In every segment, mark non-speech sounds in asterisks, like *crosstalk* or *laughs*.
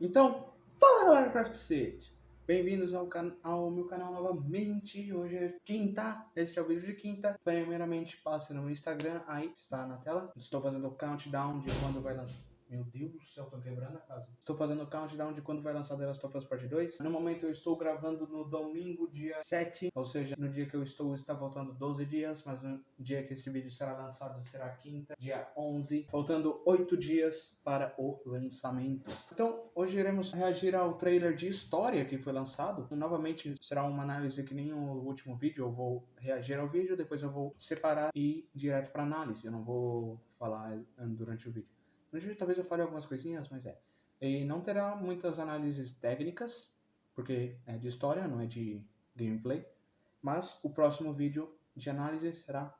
Então, fala galera Craft City! Bem-vindos ao, ao meu canal novamente. Hoje é quinta, este é o vídeo de quinta. Primeiramente, passe no meu Instagram, aí está na tela. Estou fazendo o countdown de quando vai lançar. Meu Deus do céu, tô quebrando a casa. Estou fazendo o countdown de quando vai lançar The Last of Us Part 2. No momento eu estou gravando no domingo, dia 7. Ou seja, no dia que eu estou está faltando 12 dias. Mas no dia que esse vídeo será lançado será quinta, dia 11. Faltando 8 dias para o lançamento. Então, hoje iremos reagir ao trailer de história que foi lançado. Novamente será uma análise que nem o último vídeo. Eu vou reagir ao vídeo, depois eu vou separar e ir direto para análise. Eu não vou falar durante o vídeo. No vídeo talvez eu fale algumas coisinhas, mas é. E não terá muitas análises técnicas, porque é de história, não é de gameplay. Mas o próximo vídeo de análise será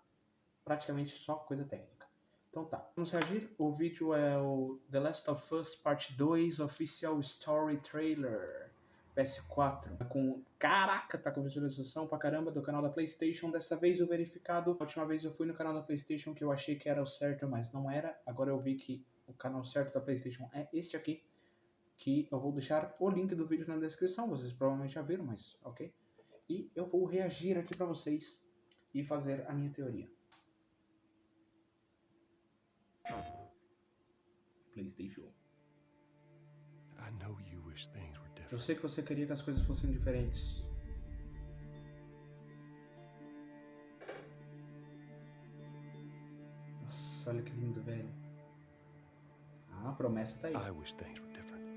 praticamente só coisa técnica. Então tá, vamos reagir. O vídeo é o The Last of Us Part 2 Official Story Trailer. PS4. Com. Caraca, tá com visualização pra caramba do canal da PlayStation. Dessa vez o verificado. A última vez eu fui no canal da PlayStation que eu achei que era o certo, mas não era. Agora eu vi que o canal certo da PlayStation é este aqui. Que eu vou deixar o link do vídeo na descrição. Vocês provavelmente já viram, mas ok. E eu vou reagir aqui pra vocês e fazer a minha teoria. PlayStation. Eu sei que você queria que as coisas fossem diferentes. Nossa, olha que lindo, velho. A promessa tá aí.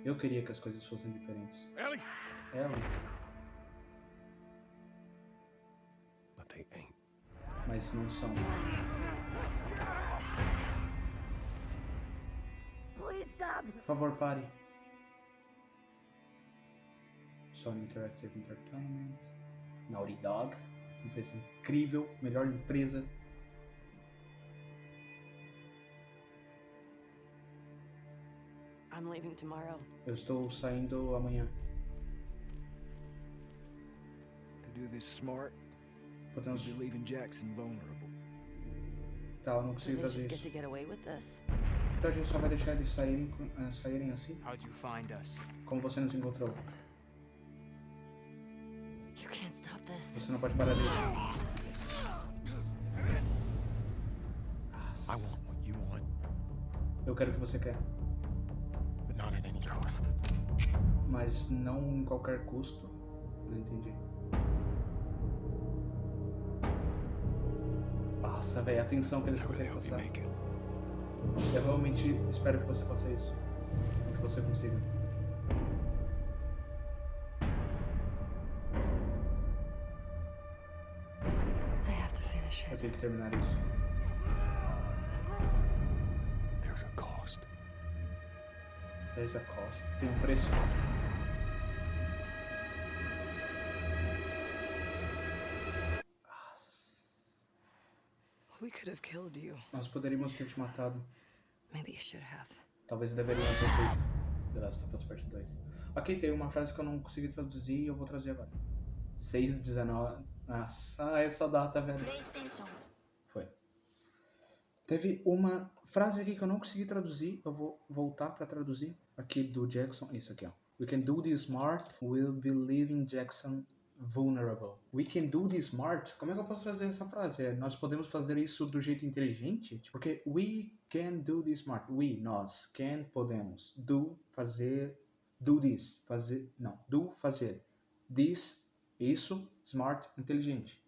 Eu queria que as coisas fossem diferentes. Ellie! Ela, But they ain't. mas não são. Por favor, pare. Sony Interactive Entertainment. Naughty Dog. Empresa incrível. Melhor empresa. I'm leaving tomorrow. Eu estou saindo amanhã. To do this smart, Podemos. you're leaving Jackson vulnerable. Tá, eu não Do consigo fazer just get isso. to get away with this? Então a gente só vai deixar eles saírem, eh, saírem assim? How'd you find us? Como você nos encontrou? You can't stop this. Você não pode parar disso. Eu quero o que você quer. Mas não em qualquer custo. Não entendi. Nossa, velho, atenção que eles conseguem you passar. Eu realmente espero que você faça isso. Que você consiga. Eu tenho que terminar isso. There's a cost. Tem um preço. Nossa. We could have killed you. Nós poderíamos ter te matado. Maybe you should have. Talvez eu deveria ter feito. The Last of Us Part 2. Ok, tem uma frase que eu não consegui traduzir e eu vou traduzir agora. 6 de 19. Nossa, essa data, velho. Foi. Teve uma frase aqui que eu não consegui traduzir. Eu vou voltar pra traduzir. Aqui do Jackson. Isso aqui, ó. We can do this smart. We'll be leaving Jackson vulnerable. We can do this smart. Como é que eu posso trazer essa frase? É, nós podemos fazer isso do jeito inteligente? Porque we can do this smart. We, nós, can, podemos. Do, fazer. Do this, fazer. Não, do, fazer. This, isso, smart, inteligente.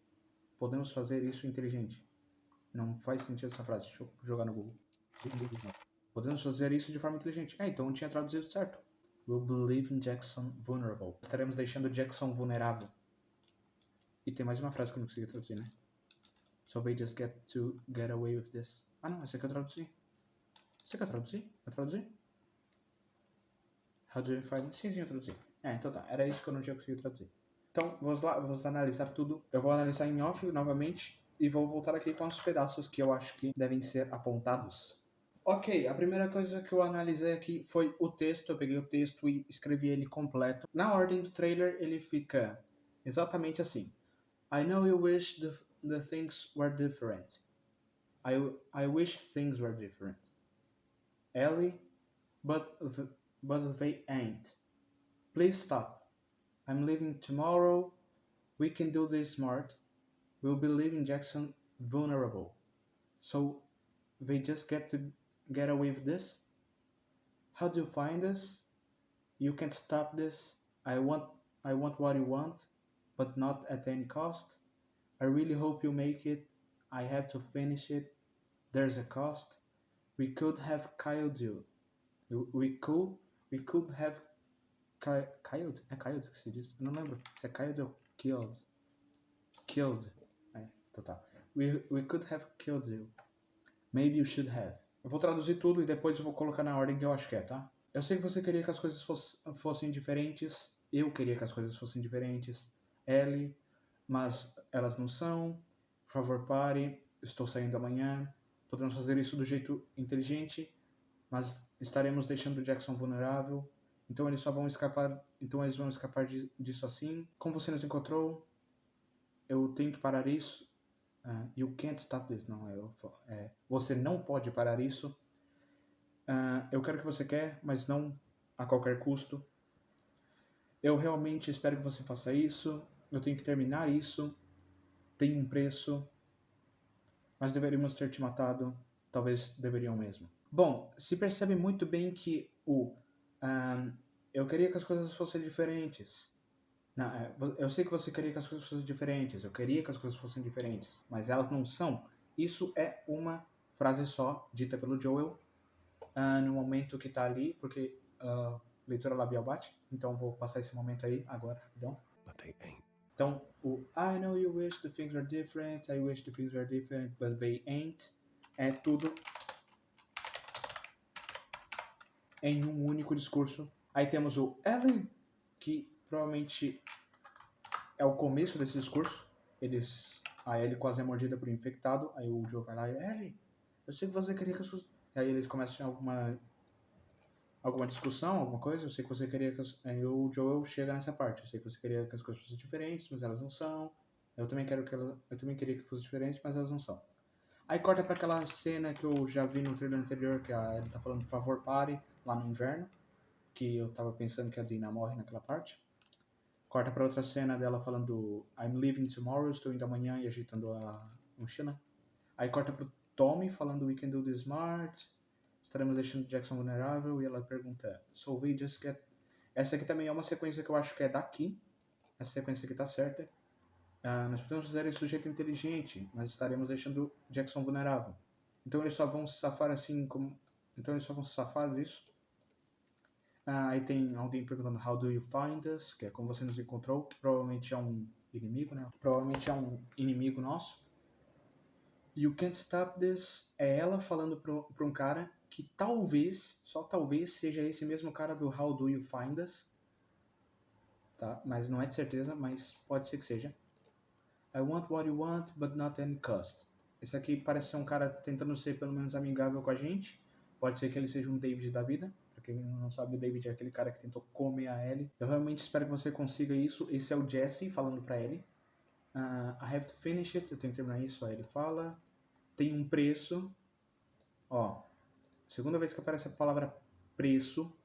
Podemos fazer isso inteligente. Não faz sentido essa frase. Deixa eu jogar no Google. Podemos fazer isso de forma inteligente. É, então eu tinha traduzido certo. We'll believe in Jackson vulnerable. Estaremos deixando Jackson vulnerável. E tem mais uma frase que eu não consegui traduzir, né? So they just get to get away with this. Ah não, esse aqui eu traduzi. Esse aqui eu traduzi? Eu traduzi? How do you find... Sim, sim, eu traduzi. É, então tá. Era isso que eu não tinha conseguido traduzir. Então, vamos lá, vamos analisar tudo. Eu vou analisar em off novamente e vou voltar aqui com os pedaços que eu acho que devem ser apontados. Ok, a primeira coisa que eu analisei aqui foi o texto. Eu peguei o texto e escrevi ele completo. Na ordem do trailer, ele fica exatamente assim. I know you wish the, the things were different. I, I wish things were different. Ellie, but, th- but they ain't. Please stop. I'm leaving tomorrow. We can do this smart. We'll be leaving Jackson vulnerable. So they just get to get away with this? How do you find this? You can't stop this. I want I want what you want, but not at any cost. I really hope you make it. I have to finish it. There's a cost. We could have killed you. We could we could have ki- killed. É killed que se diz? Eu não lembro killed killed. Killed. We, we could have killed you. Maybe you should have. Eu vou traduzir tudo e depois eu vou colocar na ordem que eu acho que é, tá? Eu sei que você queria que as coisas fosse, fossem diferentes. Eu queria que as coisas fossem diferentes. Ellie, mas elas não são. Por favor, pare. Estou saindo amanhã. Podemos fazer isso do jeito inteligente, mas estaremos deixando o Jackson vulnerável. Então eles só vão escapar. Então eles vão escapar disso assim. Como você nos encontrou? Eu tenho que parar isso. Uh, you can't stop this. Não, é, é, você não pode parar isso. Uh, eu quero que você quer, mas não a qualquer custo. Eu realmente espero que você faça isso. Eu tenho que terminar isso. Tem um preço. Mas deveríamos ter te matado. Talvez deveriam mesmo. Bom, se percebe muito bem que o um, eu queria que as coisas fossem diferentes. Não, é, eu sei que você queria que as coisas fossem diferentes. Eu queria que as coisas fossem diferentes, mas elas não são. Isso é uma frase só dita pelo Joel uh, no momento que tá ali, porque uh, leitura labial bate. Então vou passar esse momento aí agora, rapidão. But they ain't. Então, o I know you wish the things are different, I wish the things were different, but they ain't. É tudo em um único discurso. Aí temos o Ellen, que provavelmente é o começo desse discurso. Eles, a Ellie quase é mordida por um infectado. Aí o Joe vai lá e Ellie, eu sei que você queria que as coisas... Aí eles começam alguma alguma discussão, alguma coisa. Eu sei que você queria que as... aí o Joel chega nessa parte. Eu sei que você queria que as coisas fossem diferentes, mas elas não são. Eu também quero que ela... eu também queria que fossem diferentes, mas elas não são. Aí corta para aquela cena que eu já vi no trailer anterior, que a Ellie tá falando, por favor, pare, lá no inverno. Que eu tava pensando que a Dina morre naquela parte. Corta para outra cena dela falando I'm leaving tomorrow, estou indo amanhã e agitando a mochila. Aí corta pro Tommy falando We can do this smart, estaremos deixando Jackson vulnerável e ela pergunta So we just get... Essa aqui também é uma sequência que eu acho que é daqui. Essa sequência aqui tá certa. Uh, nós podemos fazer isso do jeito inteligente, mas estaremos deixando Jackson vulnerável. Então eles só vão se safar assim como... Então eles só vão se safar disso ah, aí tem alguém perguntando How do you find us? Que é como você nos encontrou, que provavelmente é um inimigo, né? Provavelmente é um inimigo nosso. You can't stop this é ela falando para um cara que talvez, só talvez, seja esse mesmo cara do How do you find us? Tá? Mas não é de certeza, mas pode ser que seja. I want what you want, but not any cost. Esse aqui parece ser um cara tentando ser pelo menos amigável com a gente. Pode ser que ele seja um David da vida quem não sabe, o David é aquele cara que tentou comer a Ellie. Eu realmente espero que você consiga isso. Esse é o Jesse falando pra Ellie. Uh, I have to finish it. Eu tenho que terminar isso. Aí ele fala. Tem um preço. Ó. Segunda vez que aparece a palavra preço.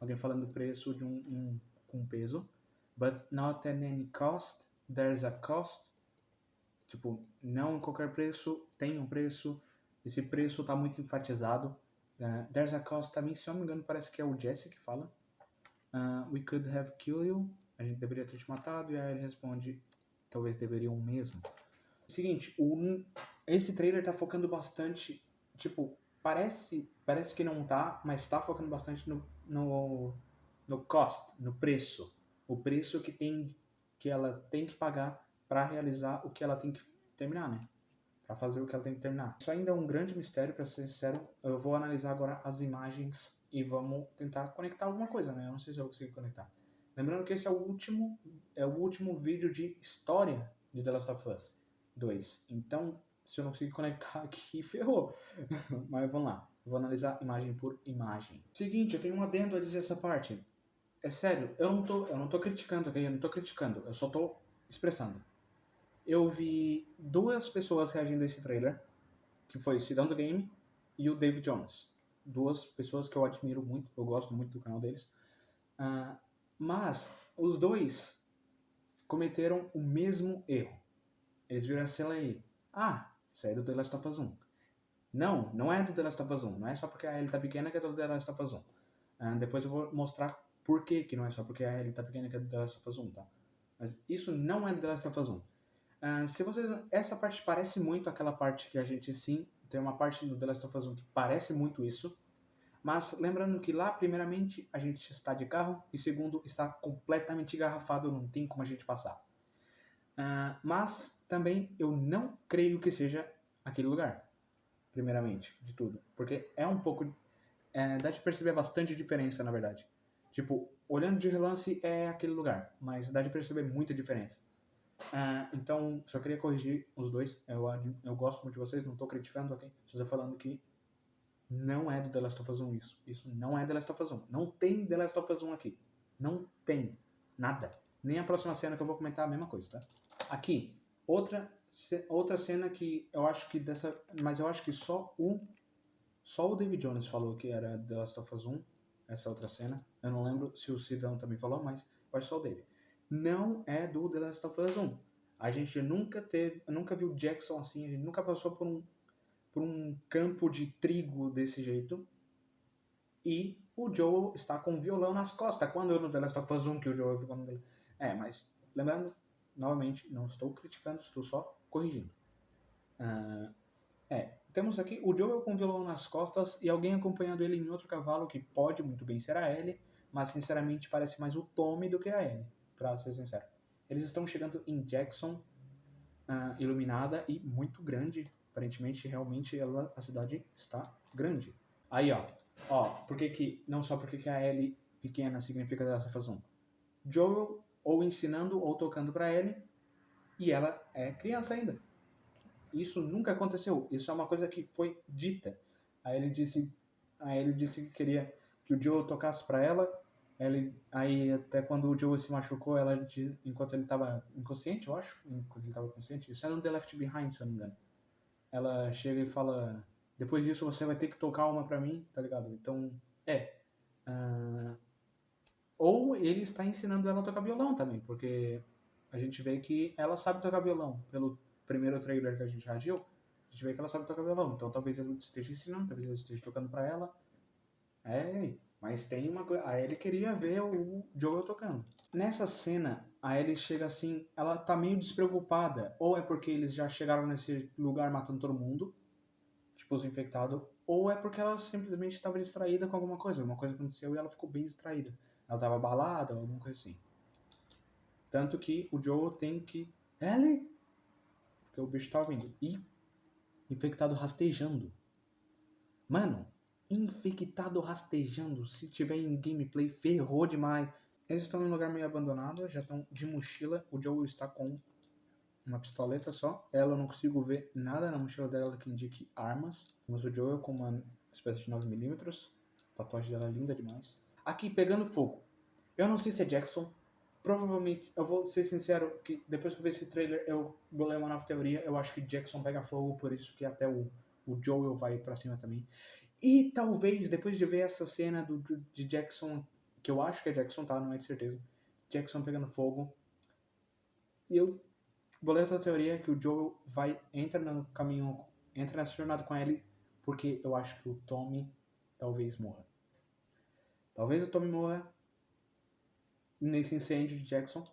Alguém falando preço de um, um com peso. But not at any cost. There's a cost. Tipo, não em qualquer preço. Tem um preço. Esse preço está muito enfatizado. Uh, there's a cost também, se eu não me engano, parece que é o Jesse que fala. Uh, we could have killed you. A gente deveria ter te matado. E aí ele responde, talvez deveriam mesmo. Seguinte, o, esse trailer tá focando bastante, tipo, parece, parece que não tá, mas tá focando bastante no, no, no cost, no preço. O preço que tem que ela tem que pagar para realizar o que ela tem que terminar, né? Para fazer o que ela tem que terminar. Isso ainda é um grande mistério, para ser sincero. Eu vou analisar agora as imagens e vamos tentar conectar alguma coisa, né? Eu não sei se eu consigo conectar. Lembrando que esse é o último, é o último vídeo de história de The Last of Us 2. Então, se eu não conseguir conectar *laughs* aqui, ferrou. *laughs* Mas vamos lá. vou analisar imagem por imagem. Seguinte, eu tenho um adendo a dizer essa parte. É sério, eu não tô, eu não tô criticando, ok? Eu não tô criticando, eu só tô expressando eu vi duas pessoas reagindo a esse trailer, que foi o Cidão do Game e o David Jones. duas pessoas que eu admiro muito, eu gosto muito do canal deles. Ah, mas os dois cometeram o mesmo erro. Eles viram a cena aí. Ah, isso aí é do The Last of Us 1. Não, não é do The Last of Us 1. Não é só porque a Ellie tá pequena que é do The Last of Us 1. Ah, depois eu vou mostrar por que, que não é só porque a Ellie tá pequena que é do The Last of Us 1, tá? Mas isso não é do The Last of Us 1. Ah, se você, essa parte parece muito aquela parte que a gente sim tem uma parte do The Last of Us 1 que parece muito isso, mas lembrando que lá, primeiramente, a gente está de carro e segundo, está completamente engarrafado, não tem como a gente passar. Ah, mas também eu não creio que seja aquele lugar, primeiramente, de tudo, porque é um pouco, é, dá de perceber bastante diferença, na verdade. Tipo, olhando de relance é aquele lugar, mas dá de perceber muita diferença. Ah, então, só queria corrigir os dois. Eu, eu gosto muito de vocês, não tô criticando, ok? Só falando que não é do The Last of Us 1 isso. Isso não é The Last of Us 1. Não tem The Last of Us 1 aqui. Não tem. Nada. Nem a próxima cena que eu vou comentar a mesma coisa, tá? Aqui, outra, outra cena que eu acho que dessa. Mas eu acho que só o. Só o David Jones falou que era The Last of Us 1. Essa outra cena. Eu não lembro se o Sidão também falou, mas eu acho só o David. Não é do The Last of Us 1. A gente nunca teve. Nunca viu Jackson assim. A gente nunca passou por um por um campo de trigo desse jeito. E o Joel está com um violão nas costas. Quando eu no The Last of Us 1 que o Joel ficou no... É, mas lembrando, novamente, não estou criticando, estou só corrigindo. Ah, é, temos aqui o Joel com o violão nas costas e alguém acompanhando ele em outro cavalo que pode muito bem ser a Ellie, mas sinceramente parece mais o Tommy do que a Ellie, pra ser sincero. Eles estão chegando em Jackson, ah, iluminada e muito grande. Aparentemente, realmente, ela, a cidade está grande. Aí, ó. Ó, por que que... Não só porque que a Ellie pequena significa dessa fazão. Joel ou ensinando ou tocando pra Ellie e ela é criança ainda. Isso nunca aconteceu. Isso é uma coisa que foi dita. Aí ele disse, aí ele disse que queria que o Joel tocasse pra ela. Ele, aí até quando o Joel se machucou, ela enquanto ele estava inconsciente, eu acho, enquanto ele estava consciente, isso é no The Left Behind, se eu não me engano. Ela chega e fala, depois disso você vai ter que tocar uma pra mim, tá ligado? Então, é. ah, ou ele está ensinando ela a tocar violão também, porque a gente vê que ela sabe tocar violão. Pelo primeiro trailer que a gente reagiu, a gente vê que ela sabe tocar violão. Então talvez ele esteja ensinando, talvez ele esteja tocando pra ela. É, mas tem uma coisa. A Ellie queria ver o Joel tocando. Nessa cena, a Ellie chega assim, ela tá meio despreocupada. Ou é porque eles já chegaram nesse lugar matando todo mundo, tipo os infectados, ou é porque ela simplesmente estava distraída com alguma coisa. Alguma coisa aconteceu e ela ficou bem distraída. Ela tava abalada ou alguma coisa assim. Tanto que o Joel tem que. Ellie! Porque o bicho tá vindo. E infectado rastejando. Mano, infectado rastejando. Se tiver em gameplay, ferrou demais. Eles estão em um lugar meio abandonado, já estão de mochila. O Joel está com uma pistoleta só. Ela eu não consigo ver nada na mochila dela que indique armas. Temos o Joel com uma espécie de 9mm. A tatuagem dela é linda demais. Aqui, pegando fogo. Eu não sei se é Jackson. Provavelmente, eu vou ser sincero que depois que eu ver esse trailer, eu bolei uma nova teoria. Eu acho que Jackson pega fogo, por isso que até o, o Joel vai pra cima também. E talvez, depois de ver essa cena do, de Jackson, que eu acho que é Jackson, tá? Não é de certeza. Jackson pegando fogo. E eu bolei essa teoria que o Joel vai, entra no caminho, entra nessa jornada com ele, porque eu acho que o Tommy talvez morra. Talvez o Tommy morra nesse incêndio de Jackson.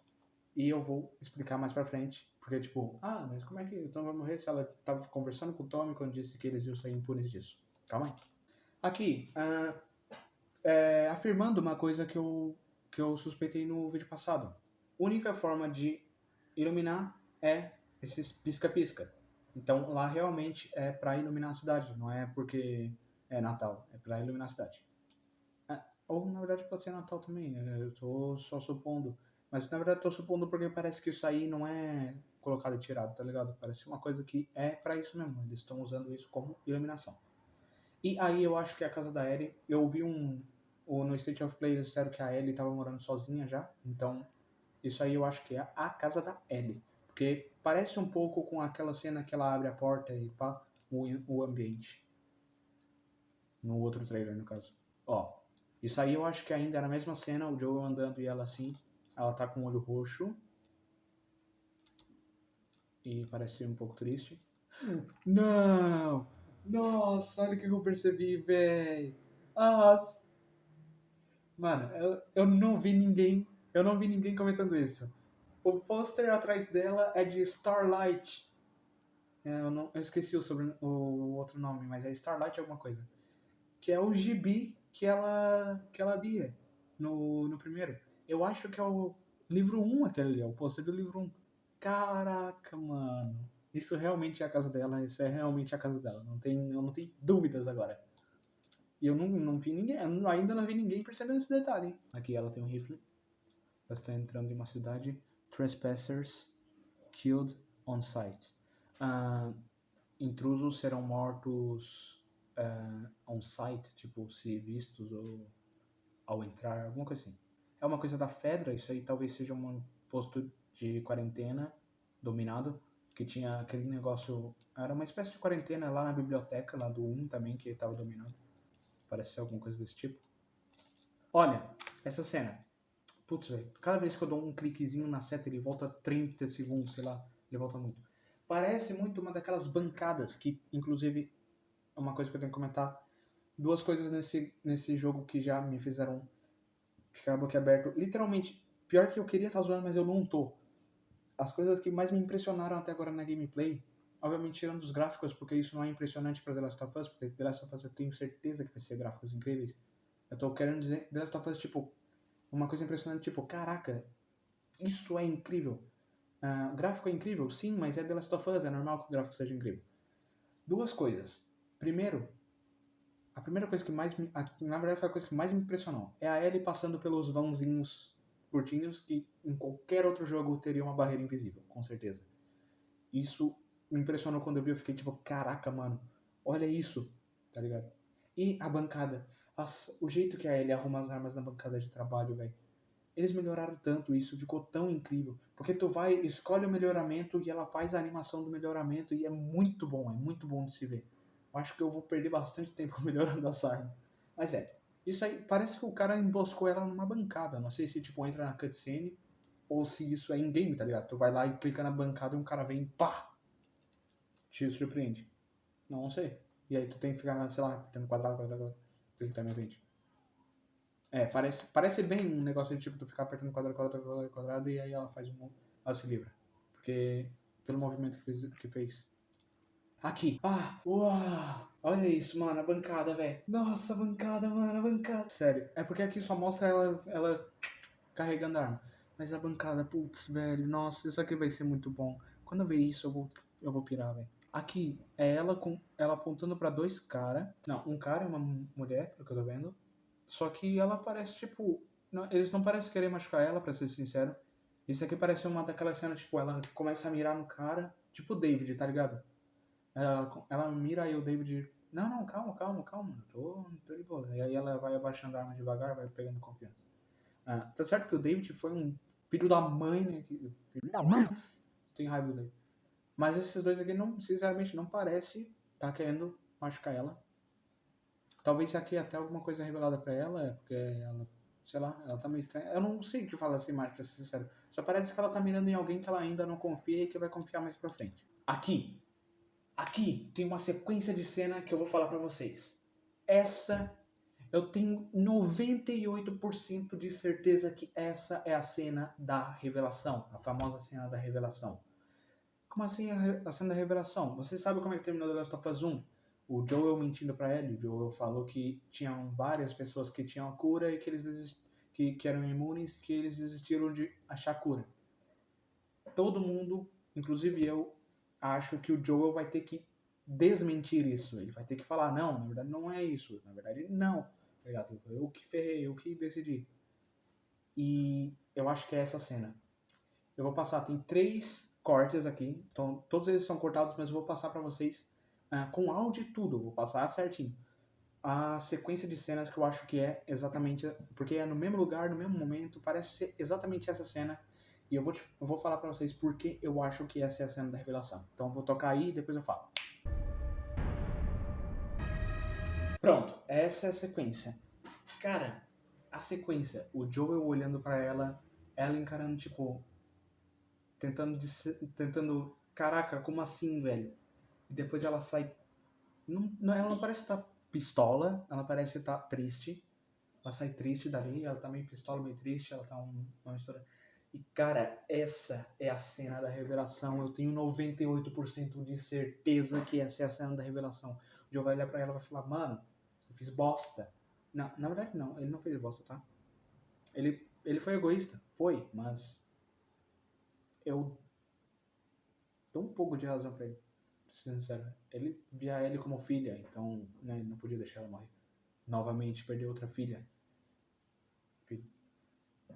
E eu vou explicar mais pra frente. Porque, tipo, ah, mas como é que o Tommy vai morrer se ela tava conversando com o Tommy quando disse que eles iam sair impunes disso? Calma aí. Aqui, ah, é, afirmando uma coisa que eu, que eu suspeitei no vídeo passado. Única forma de iluminar é esses pisca-pisca. Então lá realmente é pra iluminar a cidade, não é porque é Natal, é pra iluminar a cidade. Ah, ou na verdade pode ser Natal também, né? eu tô só supondo. Mas na verdade tô supondo porque parece que isso aí não é colocado e tirado, tá ligado? Parece uma coisa que é pra isso mesmo, eles estão usando isso como iluminação. E aí eu acho que é a casa da Ellie, eu vi um. o- no State of Play eles disseram que a Ellie tava morando sozinha já, então isso aí eu acho que é a casa da Ellie. Porque parece um pouco com aquela cena que ela abre a porta e pá, o, o ambiente. No outro trailer, no caso. Ó, isso aí eu acho que ainda era a mesma cena, o Joel andando e ela assim. Ela tá com o olho roxo. E parece um pouco triste. Não! Nossa, olha o que eu percebi, véi. Ah, Mano, eu, eu não vi ninguém. Eu não vi ninguém comentando isso. O pôster atrás dela é de Starlight. É, eu, não, eu esqueci o, sobre, o outro nome, mas é Starlight alguma coisa. Que é o gibi que ela, que ela lia no, no primeiro. Eu acho que é o livro 1 aquele ali, é o pôster do livro 1. Caraca, mano. Isso realmente é a casa dela, isso é realmente a casa dela. Não tem, eu não tenho dúvidas agora. E eu não, não vi ninguém, ainda não vi ninguém percebendo esse detalhe. Aqui ela tem um rifle. Ela está entrando em uma cidade. Trespassers killed on sight. Uh, intrusos serão mortos uh, on site, tipo, se vistos ou ao entrar, alguma coisa assim. É uma coisa da Fedra, isso aí talvez seja um posto de quarentena dominado, que tinha aquele negócio, era uma espécie de quarentena lá na biblioteca, lá do 1 também, que estava dominado. Parece ser alguma coisa desse tipo. Olha, essa cena. Putz, velho, cada vez que eu dou um cliquezinho na seta, ele volta 30 segundos, sei lá, ele volta muito. Parece muito uma daquelas bancadas, que inclusive é uma coisa que eu tenho que comentar. Duas coisas nesse, nesse jogo que já me fizeram ficar boquiaberto. Literalmente, pior que eu queria estar zoando, mas eu não tô. As coisas que mais me impressionaram até agora na gameplay Obviamente tirando os gráficos, porque isso não é impressionante para The Last of Us, porque The Last of Us eu tenho certeza que vai ser gráficos incríveis. Eu tô querendo dizer The Last of Us, tipo, uma coisa impressionante, tipo, caraca, isso é incrível. Uh, o gráfico é incrível, sim, mas é The Last of Us, é normal que o gráfico seja incrível. Duas coisas. Primeiro, a primeira coisa que mais me, a, na verdade foi a coisa que mais me impressionou, é a Ellie passando pelos vãozinhos curtinhos que em qualquer outro jogo teria uma barreira invisível, com certeza. Isso me impressionou quando eu vi, eu fiquei tipo, caraca, mano, olha isso, tá ligado? E a bancada, o jeito que a Ellie arruma as armas na bancada de trabalho, velho. Eles melhoraram tanto isso, ficou tão incrível. Porque tu vai, escolhe o melhoramento e ela faz a animação do melhoramento e é muito bom, é muito bom de se ver. Eu acho que eu vou perder bastante tempo *laughs* melhorando essa arma. Mas é, isso aí, parece que o cara emboscou ela numa bancada. Não sei se, tipo, entra na cutscene ou se isso é in-game, tá ligado? Tu vai lá e clica na bancada e um cara vem e pá, te surpreende. Não, sei. E aí tu tem que ficar, sei lá, tendo quadrado, quadrado, quadrado. Clicar tá na frente. É, parece, parece bem um negócio de tipo tu ficar apertando quadrado, quadrado, quadrado, quadrado e aí ela faz um. Ela se livra. Porque. Pelo movimento que fez. Que fez. Aqui. Ah, uau! Olha isso, mano, a bancada, velho. Nossa, a bancada, mano, a bancada. Sério. É porque aqui só mostra ela, ela carregando a arma. Mas a bancada, putz, velho, nossa, isso aqui vai ser muito bom. Quando eu ver isso, eu vou, eu vou pirar, velho. Aqui é ela com ela apontando para dois caras. Não, um cara e uma mulher, pelo que eu tô vendo. Só que ela parece tipo, não, eles não parecem querer machucar ela, para ser sincero. Isso aqui parece uma daquelas cenas, tipo, ela começa a mirar no cara, tipo David, tá ligado? Ela, ela mira aí o David, não, não, calma, calma, calma, tô, tô de boa. E aí ela vai abaixando a arma devagar, vai pegando confiança. Ah, tá certo que o David foi um filho da mãe, né? Filho da mãe! Tem raiva dele. Mas esses dois aqui, não, sinceramente, não parece tá querendo machucar ela. Talvez aqui até alguma coisa revelada para ela, porque ela, sei lá, ela tá meio estranha. Eu não sei o que fala assim mais, pra ser sincero. Só parece que ela tá mirando em alguém que ela ainda não confia e que vai confiar mais pra frente. Aqui, aqui tem uma sequência de cena que eu vou falar para vocês. Essa, eu tenho 98% de certeza que essa é a cena da revelação, a famosa cena da revelação. Como assim a, a cena da revelação? Você sabe como é que terminou The Last of Us 1? O Joel mentindo para ele. O Joel falou que tinham várias pessoas que tinham a cura e que eles desist... que, que eram imunes que eles desistiram de achar cura. Todo mundo, inclusive eu, acho que o Joel vai ter que desmentir isso. Ele vai ter que falar, não, na verdade não é isso. Na verdade, não. Tá eu que ferrei, eu que decidi. E eu acho que é essa cena. Eu vou passar, tem três cortes aqui. Então, todos eles são cortados, mas eu vou passar para vocês uh, com áudio e tudo. Vou passar certinho. A sequência de cenas que eu acho que é exatamente. Porque é no mesmo lugar, no mesmo momento. Parece ser exatamente essa cena. E eu vou, te, eu vou falar para vocês porque eu acho que essa é a cena da revelação. Então, eu vou tocar aí e depois eu falo. Pronto, essa é a sequência. Cara, a sequência, o Joel olhando pra ela, ela encarando, tipo, tentando, tentando, caraca, como assim, velho? E depois ela sai, não, não- ela não parece estar pistola, ela parece estar triste. Ela sai triste dali, ela tá meio pistola, meio triste, ela tá um, uma mistura. E, cara, essa é a cena da revelação. Eu tenho 98% de certeza que essa é a cena da revelação. O Joe vai olhar pra ela e vai falar, mano, eu fiz bosta. Não, na verdade não, ele não fez bosta, tá? Ele, ele foi egoísta, foi, mas eu dou um pouco de razão pra ele, pra ser sincero. Ele via ela como filha, então né, ele não podia deixar ela morrer. Novamente, perder outra filha.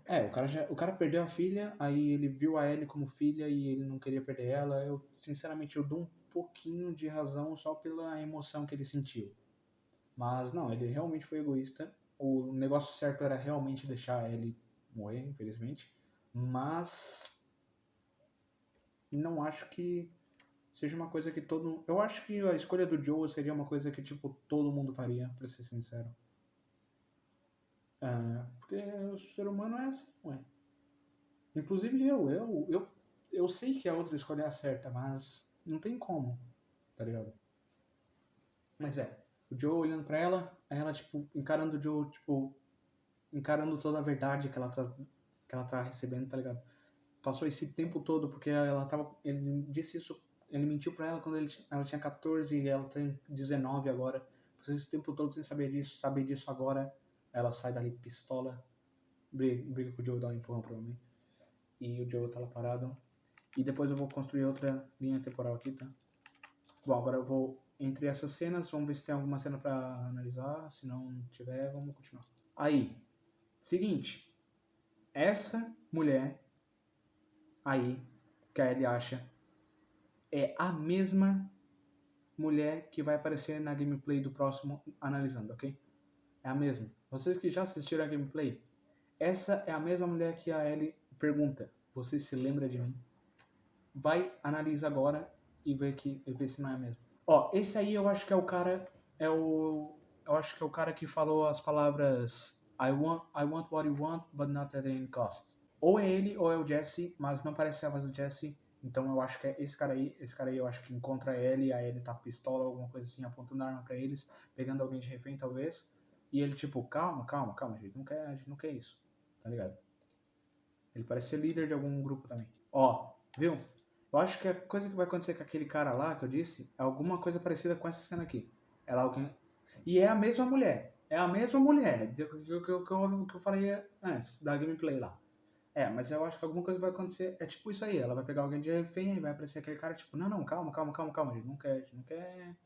É, o cara, já, o cara perdeu a filha, aí ele viu a Ellie como filha e ele não queria perder ela. Eu, sinceramente, eu dou um pouquinho de razão só pela emoção que ele sentiu. Mas não, ele realmente foi egoísta. O negócio certo era realmente deixar ele morrer, infelizmente. Mas não acho que seja uma coisa que todo. Eu acho que a escolha do Joe seria uma coisa que tipo todo mundo faria, pra ser sincero. É, porque o ser humano é assim, ué. Inclusive eu, eu, eu, eu sei que a outra escolha é a certa, mas não tem como, tá ligado? Mas é, o Joe olhando pra ela, ela, tipo, encarando o Joe, tipo, encarando toda a verdade que ela tá, que ela tá recebendo, tá ligado? Passou esse tempo todo, porque ela tava, ele disse isso, ele mentiu pra ela quando ele, ela tinha 14 e ela tem 19 agora. Passou esse tempo todo sem saber disso, saber disso agora, ela sai dali pistola, briga, briga com o Joe, dá um empurrão provavelmente. E o Joe tá lá parado. E depois eu vou construir outra linha temporal aqui, tá? Bom, agora eu vou entre essas cenas, vamos ver se tem alguma cena pra analisar. Se não tiver, vamos continuar. Aí, seguinte. Essa mulher aí, que a Ellie acha, é a mesma mulher que vai aparecer na gameplay do próximo analisando, ok? É a mesma. Vocês que já assistiram a gameplay, essa é a mesma mulher que a Ellie pergunta: Você se lembra de mim? Vai, analisa agora e vê, que, e vê se não é mesmo. Ó, esse aí eu acho que é o cara. É o. Eu acho que é o cara que falou as palavras I want, I want what you want, but not at any cost. Ou é ele ou é o Jesse, mas não parece a voz do Jesse. Então eu acho que é esse cara aí. Esse cara aí eu acho que encontra ele, aí ele tá pistola, alguma coisa assim, apontando a arma pra eles, pegando alguém de refém talvez. E ele tipo, calma, calma, calma, gente não quer, a gente não quer isso. Tá ligado? Ele parece ser líder de algum grupo também. Ó, viu? Eu acho que a coisa que vai acontecer com aquele cara lá que eu disse é alguma coisa parecida com essa cena aqui. Ela alguém. E é a mesma mulher. É a mesma mulher que, que, que, eu, que eu falei antes, da gameplay lá. É, mas eu acho que alguma coisa vai acontecer. É tipo isso aí. Ela vai pegar alguém de refém e vai aparecer aquele cara, tipo, não, não, calma, calma, calma, calma. A gente não quer, a gente não quer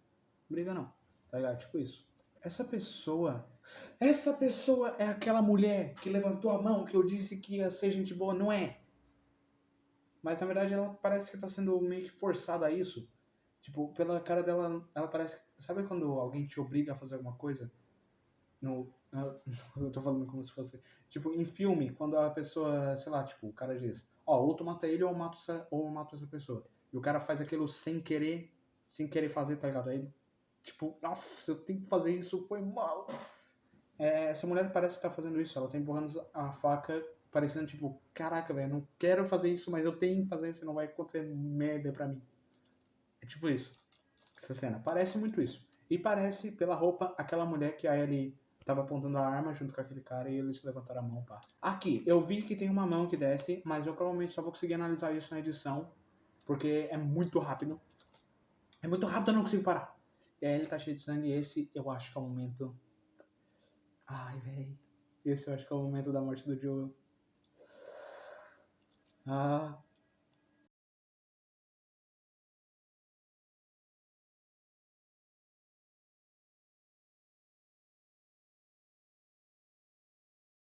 briga, não. Tá ligado? Tipo isso. Essa pessoa. Essa pessoa é aquela mulher que levantou a mão que eu disse que ia ser gente boa, não é? Mas na verdade ela parece que tá sendo meio que forçada a isso. Tipo, pela cara dela, ela parece. Sabe quando alguém te obriga a fazer alguma coisa? No. *laughs* Eu tô falando como se fosse. Tipo, em filme, quando a pessoa, sei lá, tipo, o cara diz, ó, ou tu mata ele ou eu mato essa, ou eu mato essa pessoa. E o cara faz aquilo sem querer, sem querer fazer, tá ligado? Aí, tipo, nossa, eu tenho que fazer isso, foi mal. É, essa mulher parece que tá fazendo isso, ela tá empurrando a faca parecendo tipo, caraca, velho, não quero fazer isso, mas eu tenho que fazer isso, não vai acontecer merda pra mim. É tipo isso. Essa cena. Parece muito isso. E parece, pela roupa, aquela mulher que a Ellie tava apontando a arma junto com aquele cara e eles levantaram a mão, pá. Aqui, eu vi que tem uma mão que desce, mas eu provavelmente só vou conseguir analisar isso na edição, porque é muito rápido. É muito rápido, eu não consigo parar. E a Ellie tá cheia de sangue e esse eu acho que é o momento... Ai, velho. Esse eu acho que é o momento da morte do Joel. Ah.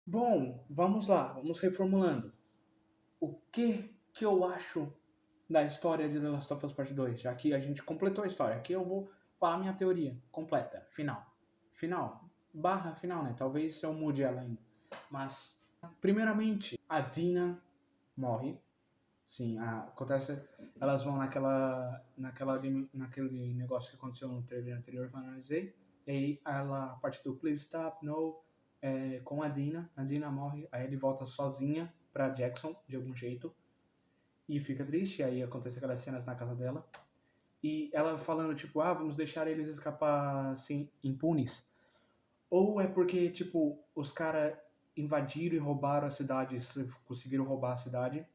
Bom, vamos lá, vamos reformulando. O que que eu acho da história de The Last of Us Part 2? Já que a gente completou a história, aqui eu vou falar minha teoria completa, final. Final, barra final, né? Talvez eu mude ela ainda. Mas, primeiramente, a Dina morre. Sim, a, acontece. Elas vão naquela, naquela, naquele negócio que aconteceu no trailer anterior que eu analisei. E aí ela, a parte do Please Stop, No, é, com a Dina, a Dina morre, aí ele volta sozinha pra Jackson, de algum jeito, e fica triste, aí acontece aquelas cenas na casa dela. E ela falando, tipo, ah, vamos deixar eles escapar assim, impunes. Ou é porque, tipo, os caras invadiram e roubaram a cidade, conseguiram roubar a cidade.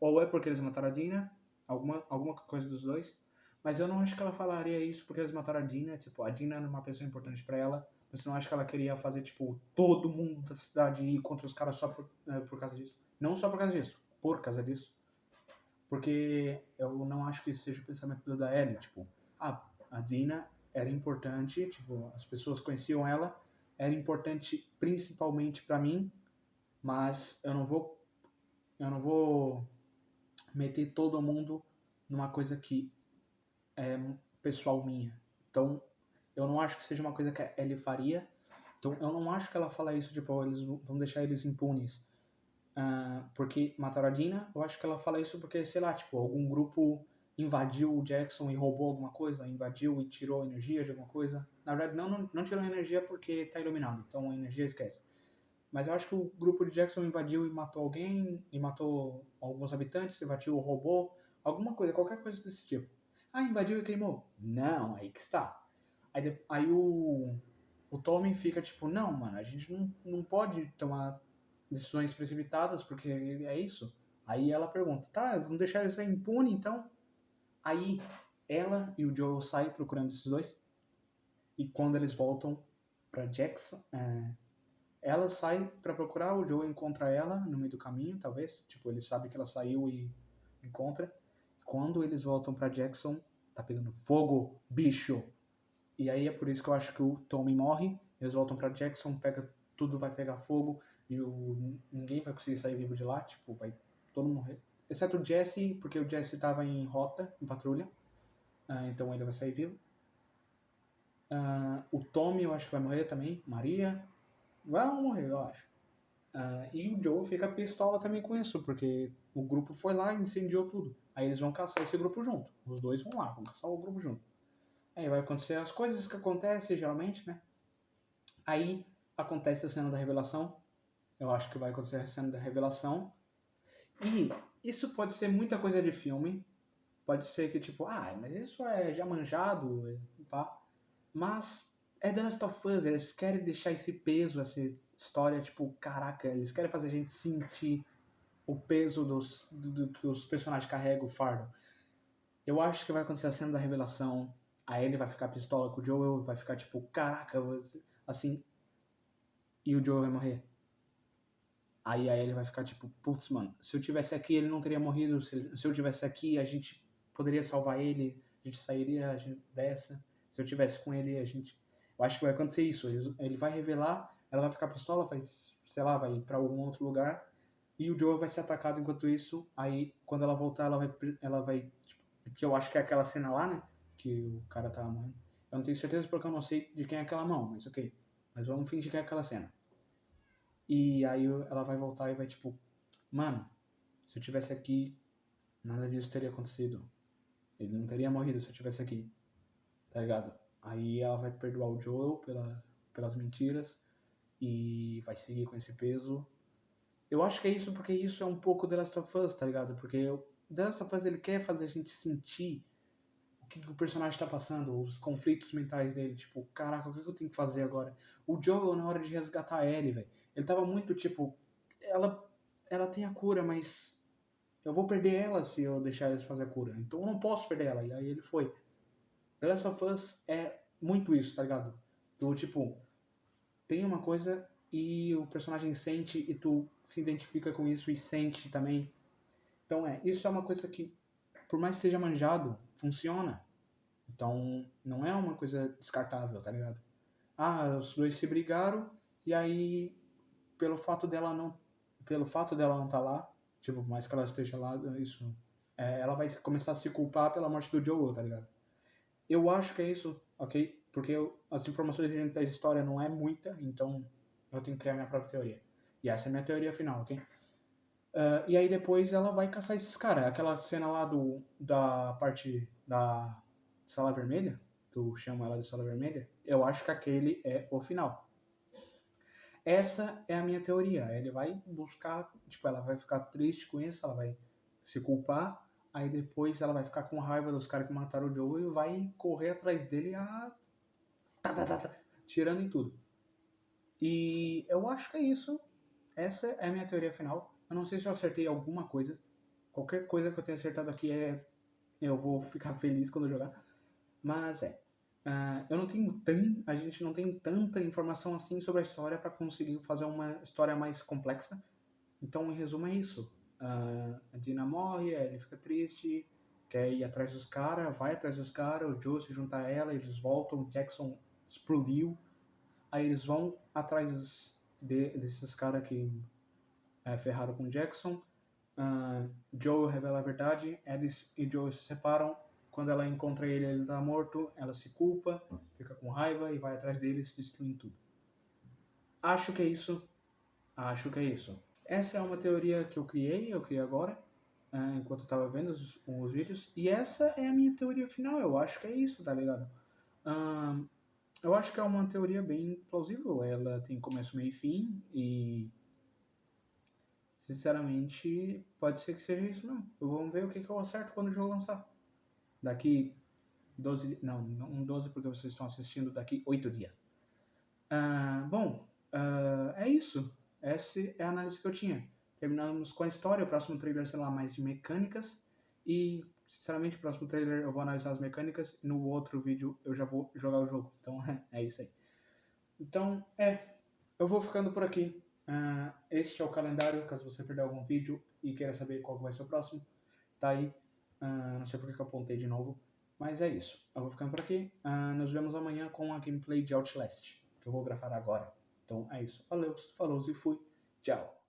Ou é porque eles mataram a Dina, alguma, alguma coisa dos dois. Mas eu não acho que ela falaria isso porque eles mataram a Dina. Tipo, a Dina era uma pessoa importante para ela. Mas eu não acho que ela queria fazer, tipo, todo mundo da cidade ir contra os caras só por, é, por causa disso. Não só por causa disso, por causa disso. Porque eu não acho que seja o pensamento da Ellie. Tipo, ah, a Dina era importante, tipo, as pessoas conheciam ela, era importante principalmente para mim, mas eu não vou eu não vou meter todo mundo numa coisa que é pessoal minha. Então, eu não acho que seja uma coisa que a Ellie faria. Então, eu não acho que ela fala isso, tipo, eles vão deixar eles impunes. Uh, porque mataram a Dina, eu acho que ela fala isso porque, sei lá, tipo, algum grupo invadiu o Jackson e roubou alguma coisa, invadiu e tirou energia de alguma coisa. Na verdade, não, não, não tirou energia porque tá iluminado, então a energia esquece. Mas eu acho que o grupo de Jackson invadiu e matou alguém, e matou alguns habitantes, invadiu o robô, alguma coisa, qualquer coisa desse tipo. Ah, invadiu e queimou? Não, aí que está. Aí, aí o, o Tommy fica tipo, não, mano, a gente não, não pode tomar decisões precipitadas, porque é isso. Aí ela pergunta, tá, vamos deixar isso impune então? Aí ela e o Joel saem procurando esses dois. E quando eles voltam para Jackson, é, ela sai para procurar, o Joel encontra ela no meio do caminho, talvez. Tipo, ele sabe que ela saiu e encontra. Quando eles voltam para Jackson, tá pegando fogo, bicho. E aí é por isso que eu acho que o Tommy morre. Eles voltam para Jackson, pega tudo vai pegar fogo e o, ninguém vai conseguir sair vivo de lá, tipo, vai todo mundo morrer. Exceto o Jesse, porque o Jesse estava em rota, em patrulha. Uh, então ele vai sair vivo. Uh, o Tommy eu acho que vai morrer também. Maria. Vai morrer, eu acho. Uh, e o Joe fica pistola também com isso, porque o grupo foi lá e incendiou tudo. Aí eles vão caçar esse grupo junto. Os dois vão lá, vão caçar o grupo junto. Aí vai acontecer as coisas que acontecem geralmente, né? Aí acontece a cena da revelação. Eu acho que vai acontecer a cena da revelação. E isso pode ser muita coisa de filme. Pode ser que, tipo, ah, mas isso é já manjado, tá? Mas é The Last of Us, eles querem deixar esse peso, essa história, tipo, caraca, eles querem fazer a gente sentir o peso dos, do, do que os personagens carregam, o fardo. Eu acho que vai acontecer a cena da revelação, aí ele vai ficar pistola com o Joel, vai ficar tipo, caraca, assim, e o Joel vai morrer. Aí a Ellie vai ficar tipo, putz, mano, se eu tivesse aqui ele não teria morrido, se, ele, se eu tivesse aqui a gente poderia salvar ele, a gente sairia a gente, dessa, se eu tivesse com ele a gente... Eu acho que vai acontecer isso, ele, ele vai revelar, ela vai ficar pistola, vai, sei lá, vai para algum outro lugar, e o Joel vai ser atacado enquanto isso, aí quando ela voltar ela vai, ela vai tipo, que eu acho que é aquela cena lá, né, que o cara tá morrendo. Eu não tenho certeza porque eu não sei de quem é aquela mão, mas ok. Mas vamos fingir que é aquela cena. E aí ela vai voltar e vai tipo, mano, se eu tivesse aqui, nada disso teria acontecido. Ele não teria morrido se eu tivesse aqui. Tá ligado? Aí ela vai perdoar o Joel pela, pelas mentiras e vai seguir com esse peso. Eu acho que é isso porque isso é um pouco The Last of Us, tá ligado? Porque o The Last of Us ele quer fazer a gente sentir que, que o personagem tá passando, os conflitos mentais dele, tipo, caraca, o que, que eu tenho que fazer agora? O Joel, na hora de resgatar a Ellie, velho, ele tava muito tipo, ela, ela tem a cura, mas eu vou perder ela se eu deixar eles fazer a cura, então eu não posso perder ela, e aí ele foi. The Last of Us é muito isso, tá ligado? Do tipo, tem uma coisa e o personagem sente e tu se identifica com isso e sente também. Então é, isso é uma coisa que por mais que seja manjado, funciona. Então, não é uma coisa descartável, tá ligado? Ah, os dois se brigaram e aí pelo fato dela não pelo fato dela não estar tá lá, tipo, mais que ela esteja lá, isso é, ela vai começar a se culpar pela morte do Joel, tá ligado? Eu acho que é isso, ok? Porque eu, as informações da história não é muita, então eu tenho que criar minha própria teoria. E essa é a minha teoria final, ok? Uh, e aí depois ela vai caçar esses caras. Aquela cena lá do, da parte da sala vermelha, eu chamo ela de Estrela Vermelha, eu acho que aquele é o final. Essa é a minha teoria. Ele vai buscar, tipo, ela vai ficar triste com isso, ela vai se culpar, aí depois ela vai ficar com raiva dos caras que mataram o Joe e vai correr atrás dele a. Tá, tá, tá, tá, tirando em tudo. E eu acho que é isso. Essa é a minha teoria final. Eu não sei se eu acertei alguma coisa. Qualquer coisa que eu tenha acertado aqui é. Eu vou ficar feliz quando jogar. Mas é. Uh, eu não tenho tan, a gente não tem tanta informação assim sobre a história para conseguir fazer uma história mais complexa. Então, em resumo, é isso. Uh, a Dina morre, ele fica triste, quer ir atrás dos caras, vai atrás dos caras, o Joe se junta a ela, eles voltam, o Jackson explodiu. Aí eles vão atrás de, desses caras que é, ferraram com Jackson. Uh, Joe revela a verdade, Alice e Joe se separam, quando ela encontra ele, ele tá morto, ela se culpa, fica com raiva e vai atrás deles, destruindo tudo. Acho que é isso. Acho que é isso. Essa é uma teoria que eu criei, eu criei agora, uh, enquanto eu tava vendo os, os, vídeos. E essa é a minha teoria final. Eu acho que é isso, tá ligado? Eu acho que é uma teoria bem plausível. Ela tem começo, meio e fim. E. Sinceramente, pode ser que seja isso mesmo. Vamos ver o que, que eu acerto quando o jogo lançar daqui 12, não, não 12 porque vocês estão assistindo daqui 8 dias. Uh, bom, uh, é isso. Essa é a análise que eu tinha. Terminamos com a história, o próximo trailer será mais de mecânicas e, sinceramente, o próximo trailer eu vou analisar as mecânicas no outro vídeo eu já vou jogar o jogo. Então, *laughs* é isso aí. Então, é, eu vou ficando por aqui. Uh, este é o calendário, caso você perder algum vídeo e queira saber qual vai ser o próximo, tá aí. Uh, não sei porque que eu apontei de novo. Mas é isso. Eu vou ficando por aqui. Uh, nos vemos amanhã com a gameplay de Outlast, que eu vou gravar agora. Então é isso. Valeu, falou e fui. Tchau.